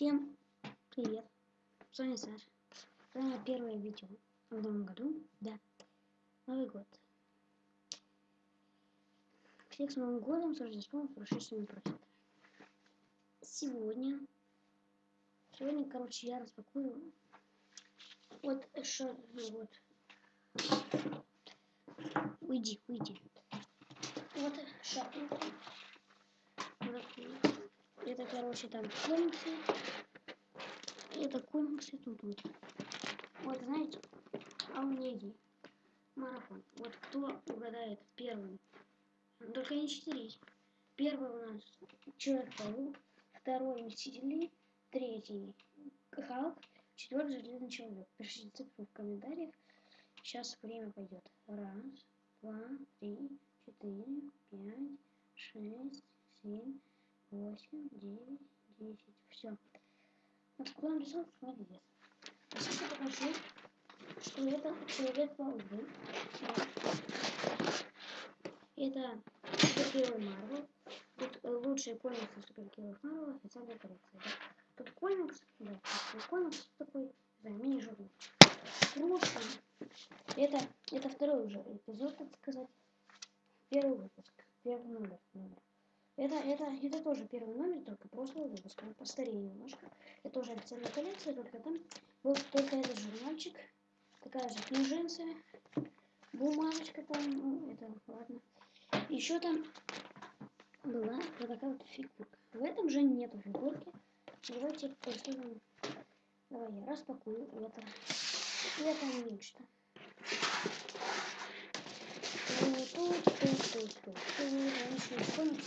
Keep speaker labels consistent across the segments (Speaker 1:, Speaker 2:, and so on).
Speaker 1: Всем привет! С вами Саша. С вами первое видео в новом году. Да, Новый год. Всех с Новым годом, с Рождеством, с прошедшими просят. Сегодня, сегодня, короче, я распакую вот что, вот. Уйди, уйди. Вот шапку. Это, короче, там комиксы. Это комиксы тут вот. Вот, знаете, а есть марафон. Вот кто угадает первым. Только не четыре. Первый у нас Человек-паук, второй Мстители, третий Халк, четвертый Железный Человек. Пишите цифру в комментариях. Сейчас время пойдет. Раз, два, три, четыре, пять, шесть, семь, восемь, девять, десять. Все. Рисунок молодец. Сейчас я покажу, что это Человек-паук. Это супергерой Марвел. Тут э, лучшие комиксы супергероев Марвел, официальная коллекция. Да? Тут комикс, да, тут комикс такой, да, мини-журнал. Просто это, это второй уже эпизод, так сказать. Первый выпуск, первый номер. номер. Это, это, это тоже первый номер, только прошлого выпуска. Он постарее немножко. Это тоже официальная коллекция, только там был только этот журнальчик. Такая же книженция. Бумажечка там, ну, это ладно. Еще там была вот такая вот фигурка. В этом же нету фигурки. Давайте посмотрим. Давай я распакую это. Это нечто. Тут, тут, тут, тут, тут. Тут,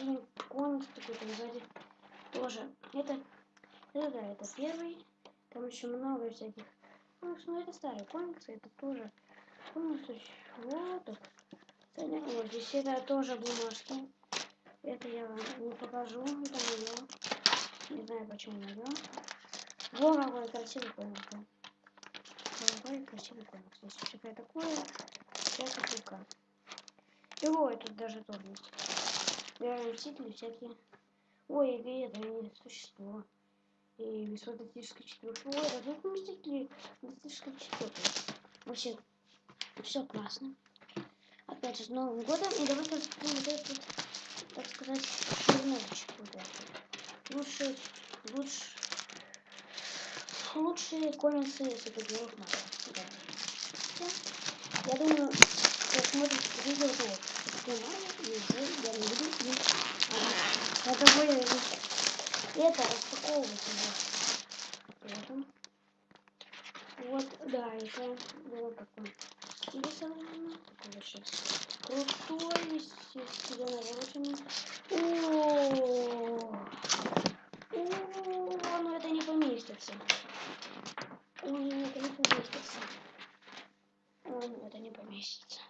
Speaker 1: комиксы. комикс такой там сзади тоже. Это, это да, это первый. Там еще много всяких. Ну, ну это старый комикс, это тоже комикс. Вот так. Вот здесь это тоже бумажки. Это я вам не покажу. Это мое. Не знаю почему мое. Вот какой красивый комикс. Какой красивый комикс. Здесь всякое такое. Всякая штука. И вот тут даже тоже есть. Реально мстители всякие. Ой, и это не существо. И высототическая четверка. Ой, а тут мстители. Мстительская четверка. Вообще, все классно опять же, с Новым годом. И давайте раскроем вот этот, так сказать, журнальчик. Вот этот. Лучшие, лучше, лучшие комиксы супергероев Марвел. Да. Я думаю, кто смотрит видео, то вот. Кто Марвел, и уже я не буду им. Это более это распаковывать его. Вот, да, это было такое. Рисовано. Такой вообще крутой, естественно, навороченный. О, о, ну это не поместится. Ой, это не поместится. О, это не поместится.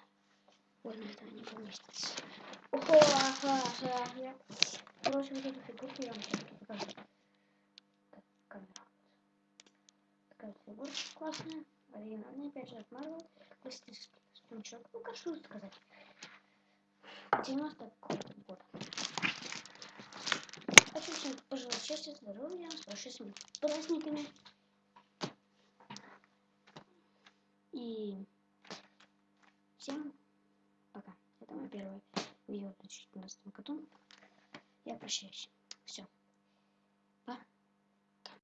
Speaker 1: Ой, это не поместится. Ого, ага, ага, я... Короче, вот эту фигурку я вам сейчас покажу. Такая фигурка классная. Оригинальная, опять же, от Marvel классический спунчок. Ну, как что сказать. 90 год. Хочу всем пожелать счастья, здоровья, с прошедшими праздниками. И всем пока. Это мое первое видео в 2014 году. Я прощаюсь. Все.